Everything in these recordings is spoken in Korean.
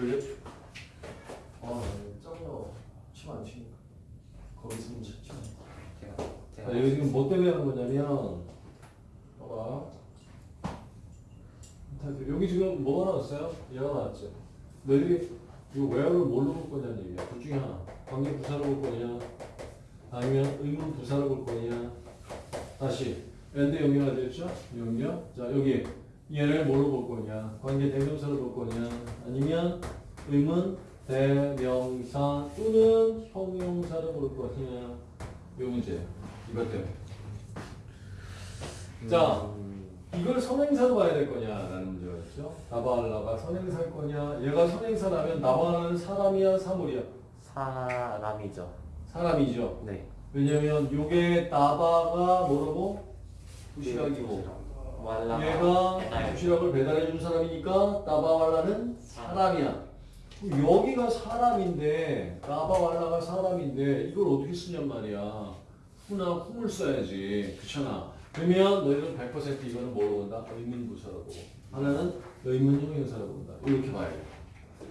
그래? 아, 짱나. 침안 치니까. 거기 있으면 자, 제가 여기 지금 뭐 때문에 하는 거냐면, 봐봐. 자, 여기 지금 뭐가 나왔어요? 얘가 나왔죠. 너희들이 이거 where를 뭘로 볼 거냐는 얘기야. 둘 중에 하나. 관계 부사로 볼 거냐, 아니면 의문 부사로 볼 거냐. 다시. and 연결가 되었죠? 연결. 자, 여기 얘를 뭘로 볼 거냐, 관계 대명사로 볼 거냐, 아니면 의문 대명사 또는 형용사로 볼 거냐. 요 문제. 이것 때문에. 자, 이걸 선행사로 봐야 될 거냐라는 문제가 있죠. 나바알라가 선행사일 거냐. 얘가 선행사라면 나바알라는 사람이야, 사물이야. 사람이죠. 사람이죠. 네. 왜냐면 요게 나바가 뭐라고? 도시락이고 왈라. 얘가 도시락을 배달해 준 사람이니까 나바왈라는 사람이야. 여기가 사람인데 나바왈라가 사람인데 이걸 어떻게 쓰냔 말이야. 후나 후물 써야지. 그렇잖아. 그러면 너희는 100% 이거는 뭐로 본다? 의문부사로 보고 하나는 의문 형용사로 본다. 이렇게 봐야 돼.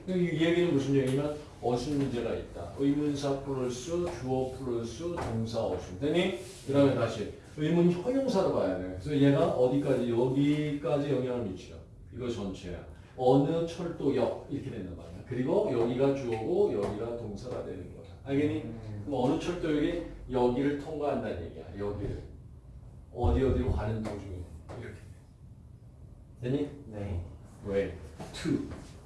이 얘기는 무슨 얘기냐면 어순 문제가 있다. 의문사 플러스 주어 플러스 동사 어순. 되니? 그 다음에 다시 의문 형용사로 봐야 돼. 그래서 얘가 어디까지? 여기까지 영향을 미쳐. 이거 전체야. 어느 철도역 이렇게 된단 말이야. 그리고 여기가 주어고 여기가 동사가 되는 거야. 알겠니? 그럼 어느 철도역이 여기를 통과한다는 얘기야. 여기를. 어디 어디로 가는 도중에 이렇게. 되니? 네. 왜? to.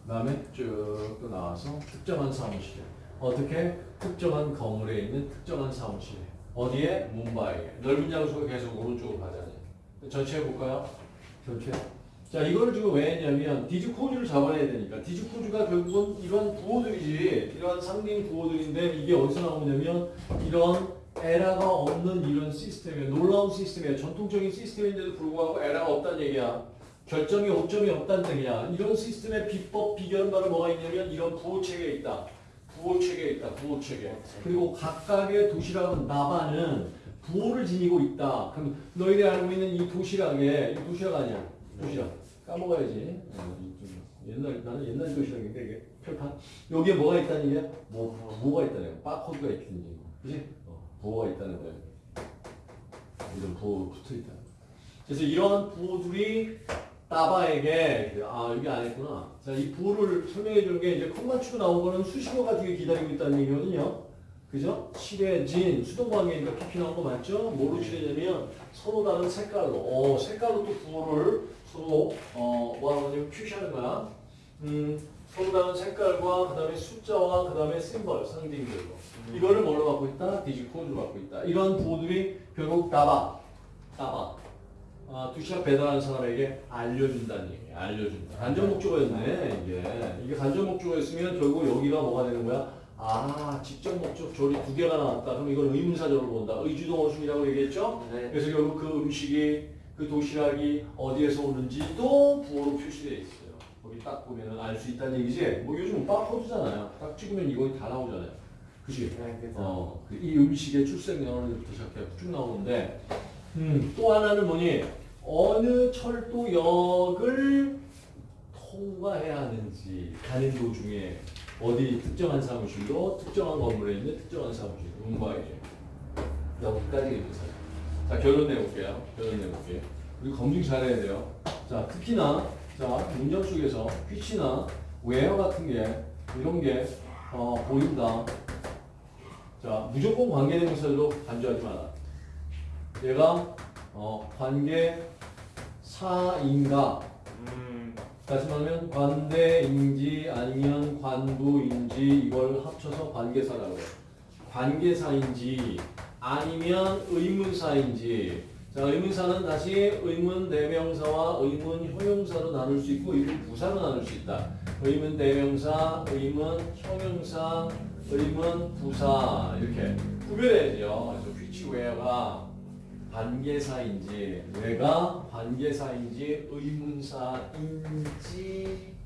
다음에 쭉 또 나와서 특정한 사무실. 어떻게? 특정한 건물에 있는 특정한 사무실. 어디에? 뭄바이에. 넓은 장소가 계속 오른쪽으로 가잖아요. 전체 해볼까요? 전체. 자, 이거를 지금 왜 했냐면 these codes를 잡아내야 되니까. these codes가 결국은 이런 부호들이지. 이런 상징 부호들인데 이게 어디서 나오냐면 이런 에러가 없는 이런 시스템이에요. 놀라운 시스템이에요. 전통적인 시스템인데도 불구하고 에러가 없다는 얘기야. 결정이 오점이 없다는 얘기야. 이런 시스템의 비법, 비결말은 뭐가 있냐면 이런 부호체계에 있다. 부호 체계에 있다. 부호 체계. 그리고 각각의 도시락은 나바는 부호를 지니고 있다. 그럼 너희들이 알고 있는 이 도시락에 이 도시락 아니야. 도시락. 까먹어야지. 어, 이좀 옛날 나는 옛날 도시락인데 이게 철판. 여기에 뭐가 있다는 얘기야? 뭐 부호가 있다는 거야. 바코드가 있다는 얘기. 그지? 어, 부호가 있다는 거야. 이런 부호 붙어 있다. 그래서 이러한 부호들이 따바에게 아 여기 안 했구나. 자, 이 부호를 설명해 주는 게 이제 空만 치고 나온 거는 수식어가 뒤에 기다리고 있다는 얘기거든요. 그죠? 칠해진 수동관계니까 PP 나온 거 맞죠? 뭐로 칠해냐면 서로 다른 색깔로. 어, 색깔로 또 부호를 서로 어, 뭐 하냐면 표시하는 거야. 음, 서로 다른 색깔과 그 다음에 숫자와 그 다음에 심벌 상징들로. 이거를 뭘로 갖고 있다? 디지코드로 갖고 있다. 이런 부호들이 결국 따바, 따바. 아, 도시락 배달하는 사람에게 알려준다는 얘기야. 알려준다. 간접 목적어였네, 이게. 이게 간접 목적어였으면 결국 여기가 뭐가 되는 거야? 아, 직접 목적 조리 두 개가 나왔다. 그럼 이걸 의문사절로 본다. 의주동 어순이라고 얘기했죠? 네. 그래서 결국 그 음식이, 그 도시락이 어디에서 오는지도 부호로 표시되어 있어요. 거기 딱 보면은 알 수 있다는 얘기지? 뭐 요즘 바코드잖아요. 딱 찍으면 이거 다 나오잖아요. 그치? 네. 어, 그이 음식의 출생 연월부터 시작해 쭉 나오는데, 음, 또 하나는 뭐니? 어느 철도역을 통과해야 하는지 가는 도중에 어디 특정한 사무실로 특정한 건물에 있는 특정한 사무실 문과에 여기까지 의문사. 자 결론 내볼게요. 결론 내볼게요. 우리 검증 잘해야 돼요. 자 특히나 자 문장 속에서 which나 where 같은 게 이런 게 어, 보인다. 자 무조건 관계대명사로 간주하지 마라. 얘가 어, 관계 사인가 음. 다시 말하면 관대인지 아니면 관부인지 이걸 합쳐서 관계사라고 해요. 관계사인지 아니면 의문사인지 자 의문사는 다시 의문 대명사와 의문 형용사로 나눌 수 있고 의문 부사로 나눌 수 있다. 의문 대명사, 의문 형용사, 의문 부사 이렇게 구별해야죠. 그래서 which where가 관계사인지 왜가 관계사인지 의문사인지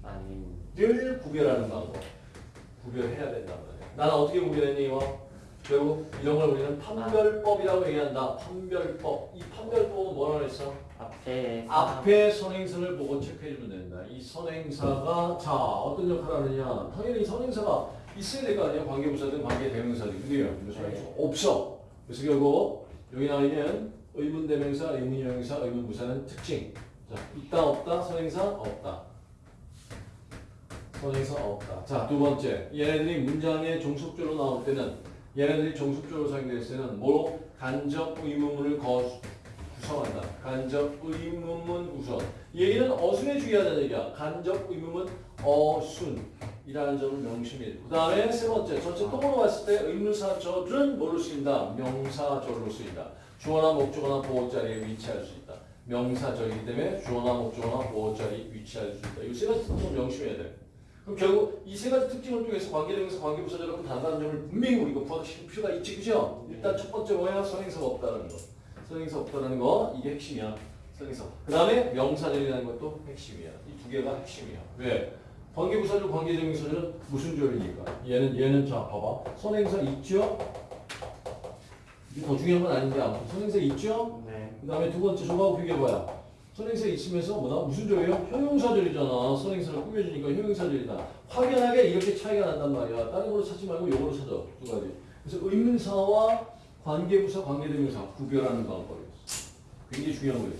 아님. 를 구별하는 방법 구별해야 된단 말이야 나는 어떻게 구별했니 이거? 결국 이런 걸 우리는 판별법이라고 얘기한다. 판별법. 이 판별법은 뭐라 그랬어? 앞에 앞에 선행사를 보고 체크해주면 된다. 이 선행사가 자 어떤 역할을 하느냐? 당연히 선행사가 있어야 될 거 아니야? 관계부사든 관계대명사든 그래요. 근데 선행사 없어. 그래서 결국 여기 나와 있는 의문대명사, 의문형용사, 의문부사는 특징. 자 있다 없다 선행사 없다. 선행사 없다. 자 두 번째 얘네들이 문장의 종속조로 나올 때는 얘네들이 종속조로 사용될 때는 뭐로 간접 의문문을 거 구성한다. 간접 의문문 구성. 이 얘기는 어순에 주의하자는 얘기야. 간접 의문문 어순 이라는 점을 명심해야 돼. 그 다음에 세 번째, 전체 통으로 봤을 때 의문사절은 뭘로 쓰인다? 명사절로 쓰인다. 주어나 목적어나 보호 자리에 위치할 수 있다. 명사절이기 때문에 주어나 목적어나 보호 자리에 위치할 수 있다. 이 세 가지 특징을 명심해야 돼. 그럼 결국 이 세 가지 특징을 통해서 관계대명사, 관계부사절하고 단다는 점을 분명히 우리가 부각시킬 필요가 있지, 그죠? 일단 첫 번째 뭐야? 선행사가 없다는 거. 선행사 없다는 거 이게 핵심이야. 선행사. 그 다음에 명사절이라는 것도 핵심이야. 이 두 개가 핵심이야. 왜? 관계부사절, 관계대명사절은 무슨 절이니까? 얘는 얘는 자 봐봐. 선행사 있죠? 이게 더 중요한 건 아닌데 아무튼 선행사 있죠? 네. 그 다음에 두 번째 저거하고 비교해봐요. 선행사 있으면서 뭐다? 무슨 절이에요? 형용사절이잖아. 선행사를 꾸며주니까 형용사절이다. 확연하게 이렇게 차이가 난단 말이야. 다른 걸로 찾지 말고 요걸로 찾아. 두 가지. 그래서 의문사와 관계부사, 관계대명사 구별하는 방법이었어. 굉장히 중요한 거예요.